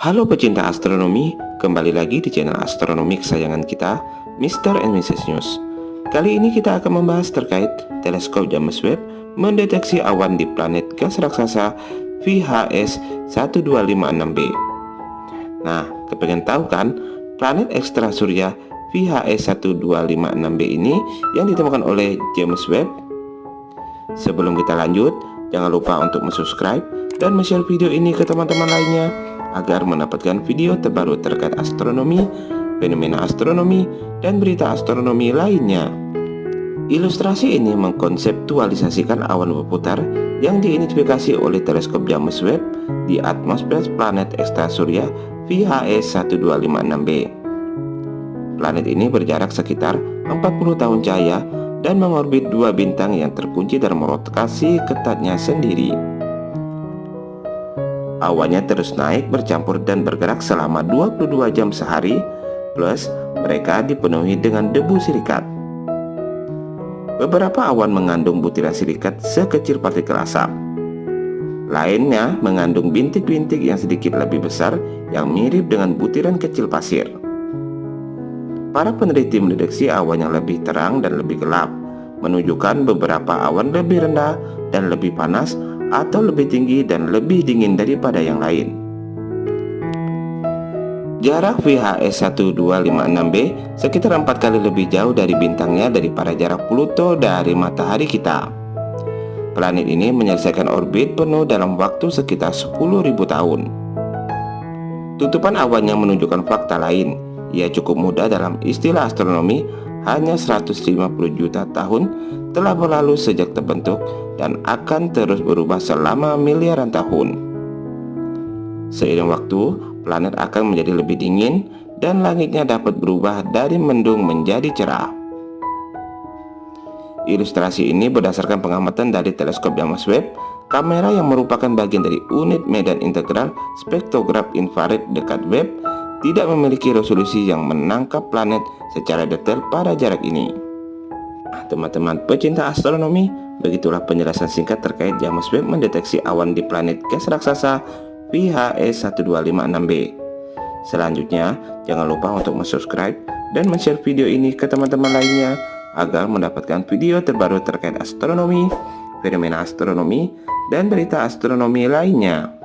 Halo pecinta astronomi, kembali lagi di channel astronomi kesayangan kita, Mr. and Mrs. News. Kali ini kita akan membahas terkait teleskop James Webb mendeteksi awan di planet gas raksasa VHS 1256b. Nah, kepengen tahu kan planet ekstra surya VHS 1256b ini yang ditemukan oleh James Webb? Sebelum kita lanjut, jangan lupa untuk subscribe dan share video ini ke teman-teman lainnya agar mendapatkan video terbaru terkait astronomi, fenomena astronomi, dan berita astronomi lainnya. Ilustrasi ini mengkonseptualisasikan awan berputar yang diidentifikasi oleh teleskop James Webb di atmosfer planet ekstrasurya VHS 1256b. Planet ini berjarak sekitar 40 tahun cahaya dan mengorbit dua bintang yang terkunci dan merotasi ketatnya sendiri. Awannya terus naik, bercampur dan bergerak selama 22 jam sehari, plus mereka dipenuhi dengan debu silikat. Beberapa awan mengandung butiran silikat sekecil partikel asap. Lainnya mengandung bintik-bintik yang sedikit lebih besar yang mirip dengan butiran kecil pasir. Para peneliti mendeteksi awan yang lebih terang dan lebih gelap, menunjukkan beberapa awan lebih rendah dan lebih panas atau lebih tinggi dan lebih dingin daripada yang lain. Jarak VHS 1256b sekitar empat kali lebih jauh dari bintangnya daripada jarak Pluto dari matahari kita. Planet ini menyelesaikan orbit penuh dalam waktu sekitar 10.000 tahun. Tutupan awan yang menunjukkan fakta lain, ia cukup mudah dalam istilah astronomi hanya 150 juta tahun telah berlalu sejak terbentuk dan akan terus berubah selama miliaran tahun. Seiring waktu, planet akan menjadi lebih dingin dan langitnya dapat berubah dari mendung menjadi cerah. Ilustrasi ini berdasarkan pengamatan dari teleskop James Webb, kamera yang merupakan bagian dari unit medan integral spektrograf infrared dekat Webb tidak memiliki resolusi yang menangkap planet secara detail pada jarak ini. Nah, teman-teman pecinta astronomi, begitulah penjelasan singkat terkait James Webb mendeteksi awan di planet gas raksasa VHS 1256b. Selanjutnya, jangan lupa untuk subscribe dan share video ini ke teman-teman lainnya agar mendapatkan video terbaru terkait astronomi, fenomena astronomi, dan berita astronomi lainnya.